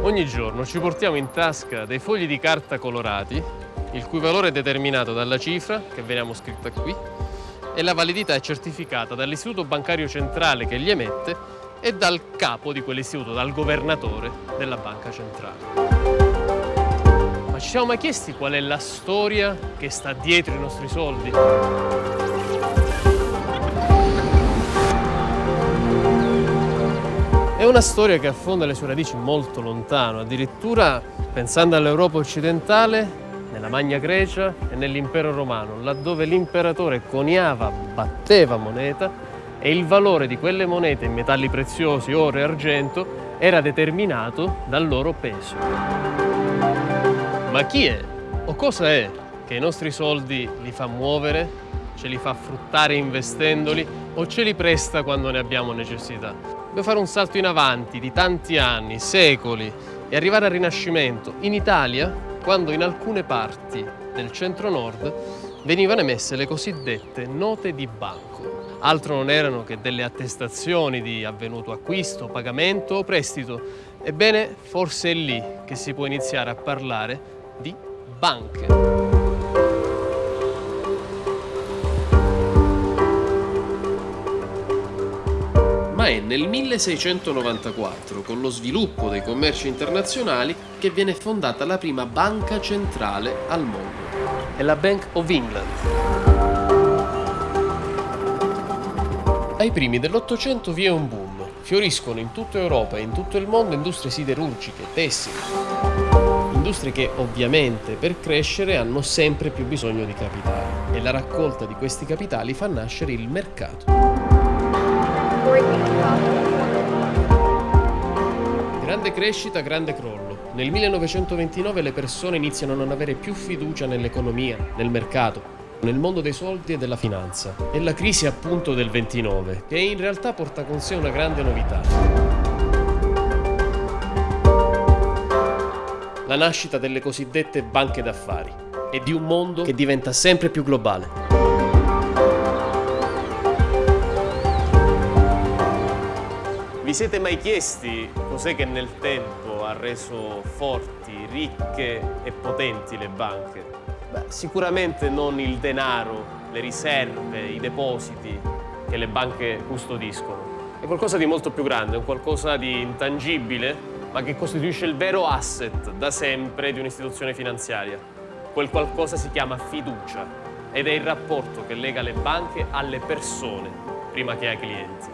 Ogni giorno ci portiamo in tasca dei fogli di carta colorati, il cui valore è determinato dalla cifra, che veniamo scritta qui, e la validità è certificata dall'Istituto Bancario Centrale che li emette e dal capo di quell'istituto, dal governatore della Banca Centrale. Ma ci siamo mai chiesti qual è la storia che sta dietro i nostri soldi? È una storia che affonda le sue radici molto lontano, addirittura pensando all'Europa occidentale, nella Magna Grecia e nell'impero romano, laddove l'imperatore coniava, batteva moneta e il valore di quelle monete in metalli preziosi, oro e argento, era determinato dal loro peso. Ma chi è? O cosa è che i nostri soldi li fa muovere, ce li fa fruttare investendoli o ce li presta quando ne abbiamo necessità? Dobbiamo fare un salto in avanti di tanti anni, secoli e arrivare al Rinascimento. In Italia, quando in alcune parti del centro-nord venivano emesse le cosiddette note di banco. Altro non erano che delle attestazioni di avvenuto acquisto, pagamento o prestito. Ebbene, forse è lì che si può iniziare a parlare di banche. Ma è nel 1694, con lo sviluppo dei commerci internazionali, che viene fondata la prima banca centrale al mondo. È la Bank of England. Ai primi dell'Ottocento vi è un boom. Fioriscono in tutta Europa e in tutto il mondo industrie siderurgiche, tessili. Industrie che ovviamente per crescere hanno sempre più bisogno di capitali e la raccolta di questi capitali fa nascere il mercato. Grande crescita, grande crollo. Nel 1929 le persone iniziano a non avere più fiducia nell'economia, nel mercato, nel mondo dei soldi e della finanza. È la crisi appunto del 29, che in realtà porta con sé una grande novità. La nascita delle cosiddette banche d'affari e di un mondo che diventa sempre più globale. Vi siete mai chiesti cos'è che nel tempo ha reso forti, ricche e potenti le banche? Beh, sicuramente non il denaro, le riserve, i depositi che le banche custodiscono. È qualcosa di molto più grande, è qualcosa di intangibile, ma che costituisce il vero asset da sempre di un'istituzione finanziaria. Quel qualcosa si chiama fiducia ed è il rapporto che lega le banche alle persone prima che ai clienti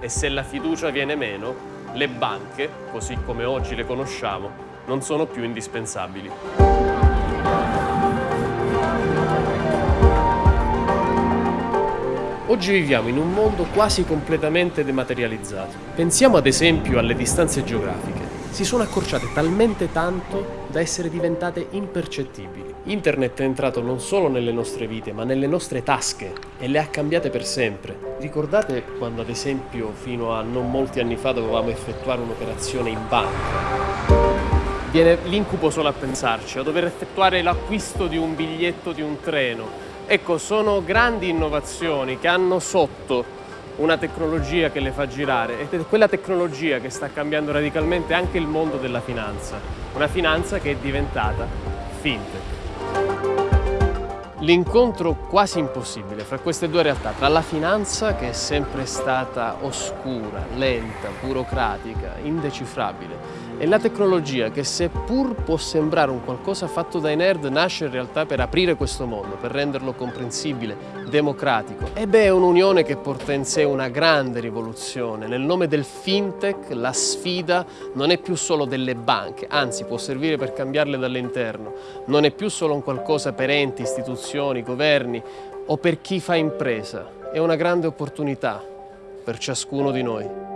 e se la fiducia viene meno, le banche, così come oggi le conosciamo, non sono più indispensabili. Oggi viviamo in un mondo quasi completamente dematerializzato. Pensiamo ad esempio alle distanze geografiche si sono accorciate talmente tanto da essere diventate impercettibili. Internet è entrato non solo nelle nostre vite, ma nelle nostre tasche e le ha cambiate per sempre. Ricordate quando ad esempio fino a non molti anni fa dovevamo effettuare un'operazione in banca? Viene l'incubo solo a pensarci, a dover effettuare l'acquisto di un biglietto di un treno. Ecco, sono grandi innovazioni che hanno sotto una tecnologia che le fa girare ed è quella tecnologia che sta cambiando radicalmente anche il mondo della finanza, una finanza che è diventata fintech. L'incontro quasi impossibile fra queste due realtà, tra la finanza che è sempre stata oscura, lenta, burocratica, indecifrabile, e la tecnologia che seppur può sembrare un qualcosa fatto dai nerd, nasce in realtà per aprire questo mondo, per renderlo comprensibile, democratico. E è un'unione che porta in sé una grande rivoluzione. Nel nome del fintech la sfida non è più solo delle banche, anzi può servire per cambiarle dall'interno. Non è più solo un qualcosa per enti, istituzioni, governi o per chi fa impresa. È una grande opportunità per ciascuno di noi.